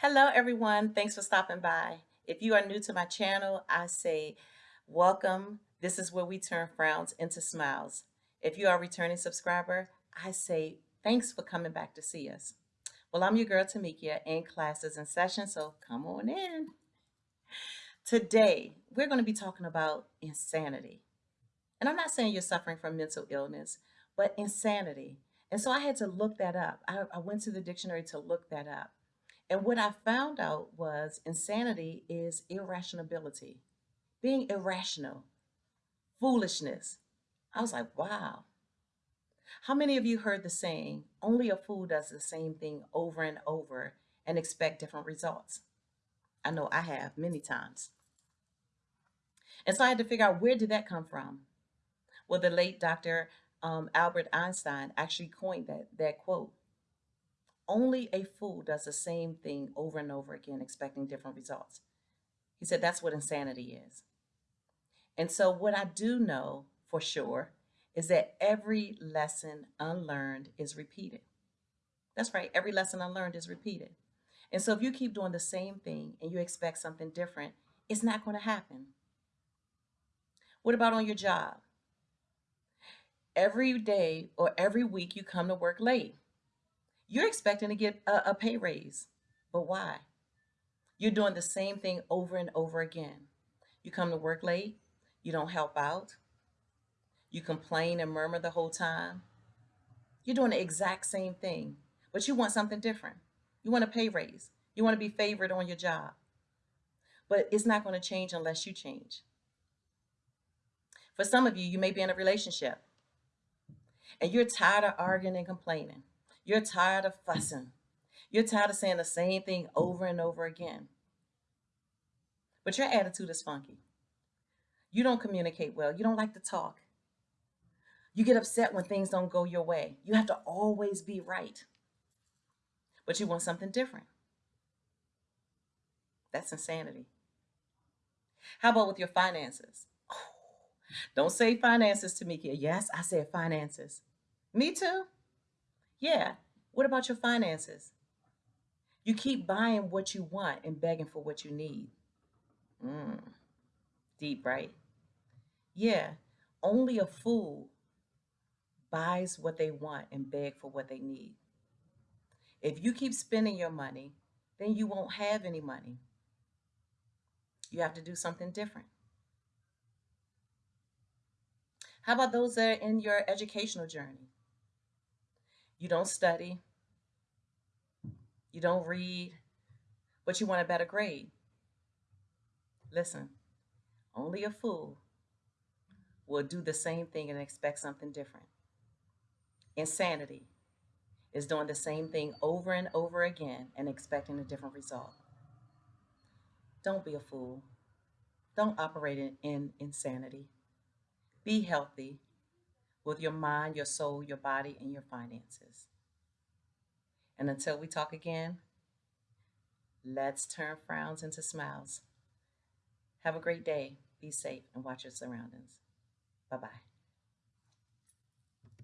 Hello, everyone. Thanks for stopping by. If you are new to my channel, I say welcome. This is where we turn frowns into smiles. If you are a returning subscriber, I say thanks for coming back to see us. Well, I'm your girl Tamikia in classes and sessions, so come on in. Today, we're going to be talking about insanity. And I'm not saying you're suffering from mental illness, but insanity. And so I had to look that up. I, I went to the dictionary to look that up. And what I found out was insanity is irrationality, being irrational, foolishness. I was like, wow. How many of you heard the saying, only a fool does the same thing over and over and expect different results? I know I have many times. And so I had to figure out where did that come from? Well, the late Dr. Um, Albert Einstein actually coined that, that quote. Only a fool does the same thing over and over again, expecting different results. He said that's what insanity is. And so, what I do know for sure is that every lesson unlearned is repeated. That's right, every lesson unlearned is repeated. And so, if you keep doing the same thing and you expect something different, it's not going to happen. What about on your job? Every day or every week you come to work late. You're expecting to get a, a pay raise, but why? You're doing the same thing over and over again. You come to work late, you don't help out, you complain and murmur the whole time. You're doing the exact same thing, but you want something different. You want a pay raise. You want to be favored on your job. But it's not going to change unless you change. For some of you, you may be in a relationship and you're tired of arguing and complaining. You're tired of fussing. You're tired of saying the same thing over and over again. But your attitude is funky. You don't communicate well. You don't like to talk. You get upset when things don't go your way. You have to always be right. But you want something different. That's insanity. How about with your finances? Don't say finances to me. Yes, I said finances. Me too. Yeah. What about your finances? You keep buying what you want and begging for what you need. Mm. Deep, right? Yeah. Only a fool buys what they want and beg for what they need. If you keep spending your money, then you won't have any money. You have to do something different. How about those that are in your educational journey? You don't study. You don't read, but you want a better grade. Listen, only a fool will do the same thing and expect something different. Insanity is doing the same thing over and over again and expecting a different result. Don't be a fool. Don't operate in, in insanity. Be healthy with your mind, your soul, your body, and your finances. And until we talk again, let's turn frowns into smiles. Have a great day. Be safe and watch your surroundings. Bye bye.